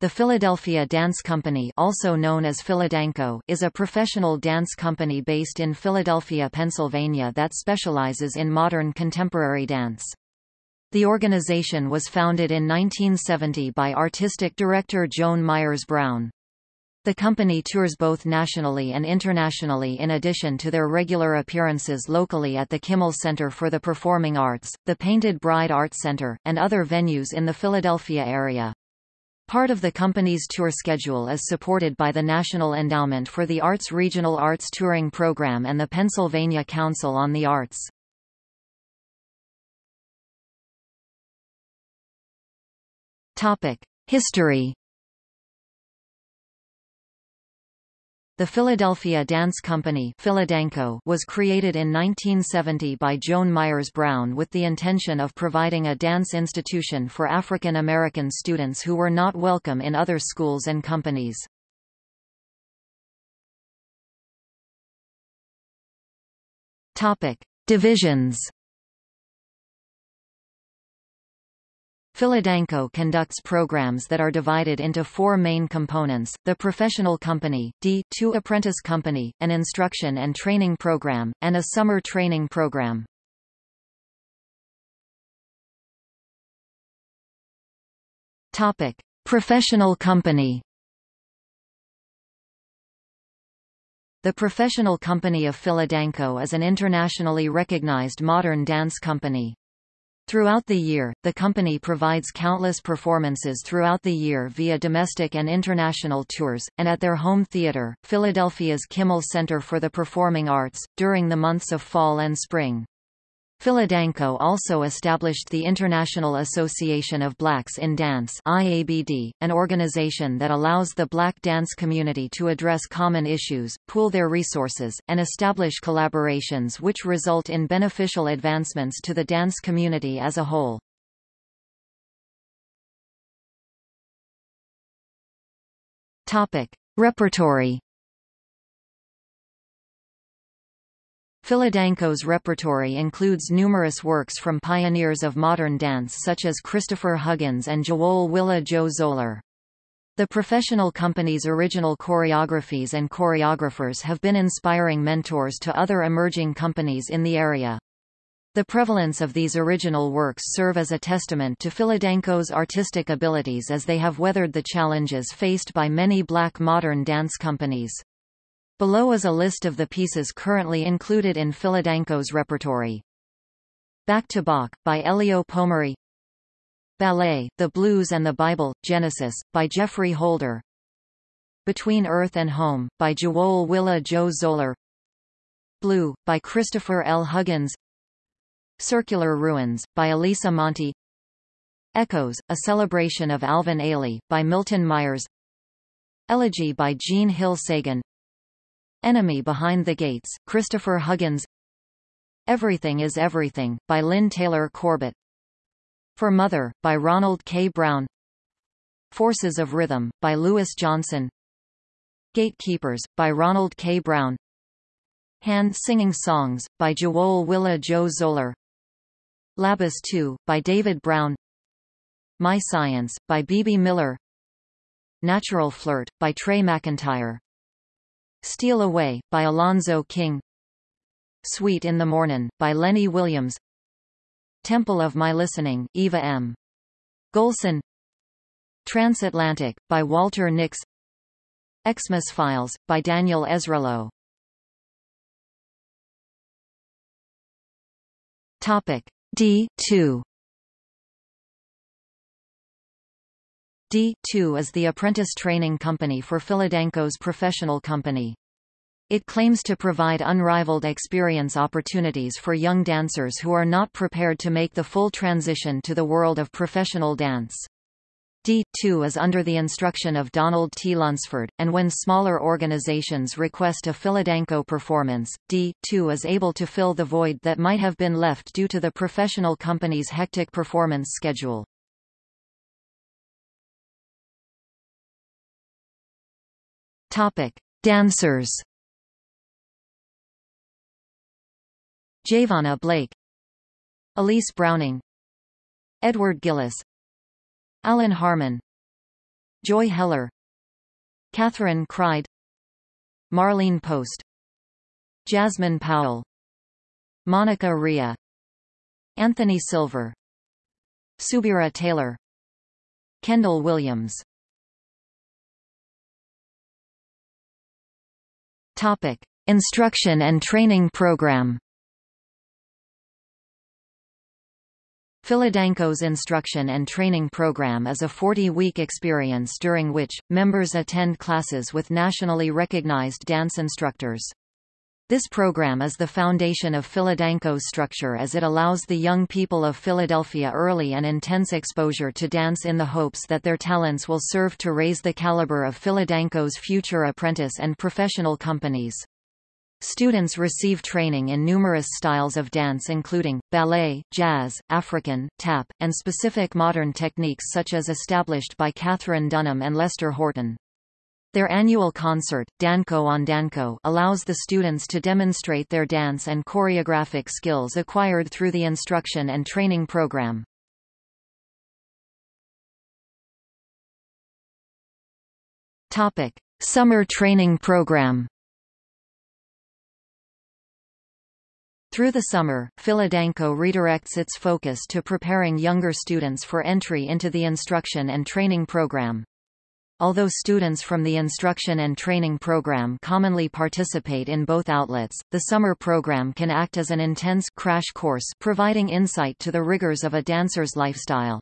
The Philadelphia Dance Company also known as Philadanco is a professional dance company based in Philadelphia, Pennsylvania that specializes in modern contemporary dance. The organization was founded in 1970 by artistic director Joan Myers Brown. The company tours both nationally and internationally in addition to their regular appearances locally at the Kimmel Center for the Performing Arts, the Painted Bride Art Center, and other venues in the Philadelphia area. Part of the company's tour schedule is supported by the National Endowment for the Arts Regional Arts Touring Program and the Pennsylvania Council on the Arts. History The Philadelphia Dance Company was created in 1970 by Joan Myers Brown with the intention of providing a dance institution for African American students who were not welcome in other schools and companies. Divisions Philadanco conducts programs that are divided into four main components, the professional company, D2 apprentice company, an instruction and training program, and a summer training program. Topic. Professional company The Professional Company of Philadanco is an internationally recognized modern dance company. Throughout the year, the company provides countless performances throughout the year via domestic and international tours, and at their home theater, Philadelphia's Kimmel Center for the Performing Arts, during the months of fall and spring. Philadanco also established the International Association of Blacks in Dance IABD, an organization that allows the black dance community to address common issues, pool their resources, and establish collaborations which result in beneficial advancements to the dance community as a whole. Topic. Repertory Philadanco's repertory includes numerous works from pioneers of modern dance such as Christopher Huggins and Jawole Willa Jo Zollar. The professional company's original choreographies and choreographers have been inspiring mentors to other emerging companies in the area. The prevalence of these original works serve as a testament to Philadanco's artistic abilities as they have weathered the challenges faced by many black modern dance companies. Below is a list of the pieces currently included in Philadanco's repertory. Back to Bach, by Eleo Pomare. Ballet, The Blues and the Bible, Genesis, by Geoffrey Holder. Between Earth and Home, by Jawole Willa Jo Zollar. Blue, by Christopher L. Huggins. Circular Ruins, by Elisa Monti. Echoes, A Celebration of Alvin Ailey, by Milton Myers. Elegy by Gene Hill Sagan Enemy Behind the Gates, Christopher Huggins. Everything is Everything, by Lynn Taylor Corbett. For Mother, by Ronald K. Brown. Forces of Rhythm, by Louis Johnson. Gatekeepers, by Ronald K. Brown. Hand Singing Songs, by Jawole Willa Jo Zollar. Labus 2, by David Brown. My Science, by Bebe Miller. Natural Flirt, by Trey McIntyre Steal Away, by Alonzo King. Sweet in the Mornin', by Lenny Williams. Temple of My Listening, Eva M. Golson. Transatlantic, by Walter Nix. Xmas Files, by Daniel Ezralow Topic D2 D2 is the apprentice training company for Philadanco's professional company. It claims to provide unrivaled experience opportunities for young dancers who are not prepared to make the full transition to the world of professional dance. D2 is under the instruction of Donald T. Lunsford, and when smaller organizations request a Philadanco performance, D2 is able to fill the void that might have been left due to the professional company's hectic performance schedule. Topic: Dancers. Javonna Blake, Elise Browning, Edward Gillis, Alan Harmon, Joy Heller. Catherine Cried Marlene Post. Jasmine Powell. Monica Ria. Anthony Silver. Subira Taylor. Kendall Williams Topic: Instruction and Training Program. Philadanco's instruction and training program is a 40-week experience during which, members attend classes with nationally recognized dance instructors. This program is the foundation of Philadanco's structure as it allows the young people of Philadelphia early and intense exposure to dance in the hopes that their talents will serve to raise the caliber of Philadanco's future apprentice and professional companies. Students receive training in numerous styles of dance including, ballet, jazz, African, tap, and specific modern techniques such as established by Katherine Dunham and Lester Horton. Their annual concert, Danco on Danco allows the students to demonstrate their dance and choreographic skills acquired through the instruction and training program. Topic: Summer Training Program. Through the summer, Philadanco redirects its focus to preparing younger students for entry into the instruction and training program. Although students from the instruction and training program commonly participate in both outlets, the summer program can act as an intense crash course providing insight to the rigors of a dancer's lifestyle.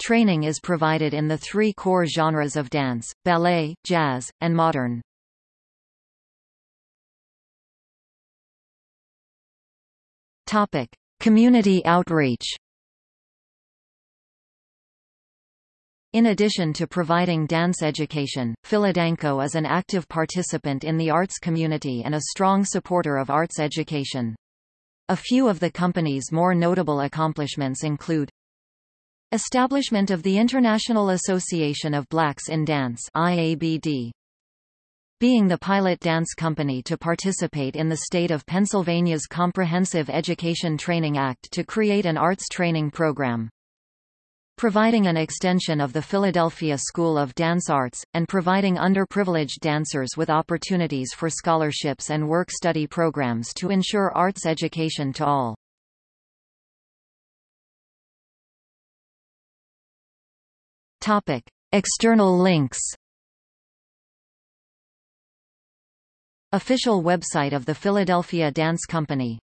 Training is provided in the three core genres of dance, ballet, jazz, and modern. Topic: Community outreach In addition to providing dance education, Philadanco is an active participant in the arts community and a strong supporter of arts education. A few of the company's more notable accomplishments include Establishment of the International Association of Blacks in Dance IABD. Being the pilot dance company to participate in the state of Pennsylvania's Comprehensive Education Training Act to create an arts training program providing an extension of the Philadelphia School of Dance Arts, and providing underprivileged dancers with opportunities for scholarships and work-study programs to ensure arts education to all. Topic. External links Official website of the Philadelphia Dance Company